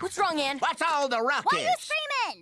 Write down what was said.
What's wrong, Anne? What's all the ruckus? Why are you